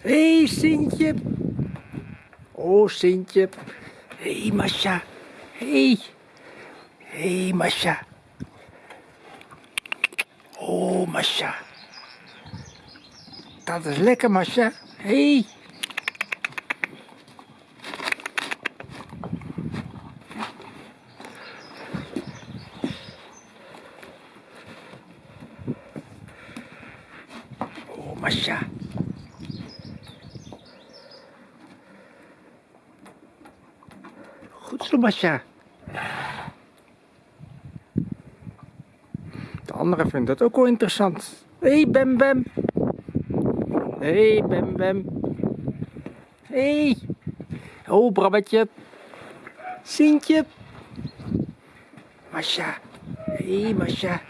Hey, Sintje. Oh, Sintje. Hey, Masha. Hey. Hé, hey, Masha. Oh, Masha. Dat is lekker, Masha. Hey. Oh, Masha. Goed zo, Masha. De anderen vinden dat ook wel interessant. Hé, hey, Bem Bem. Hé, hey, Bem Bem. Hé. Hey. Oh. Sintje. Masha. Hé, hey, Masha.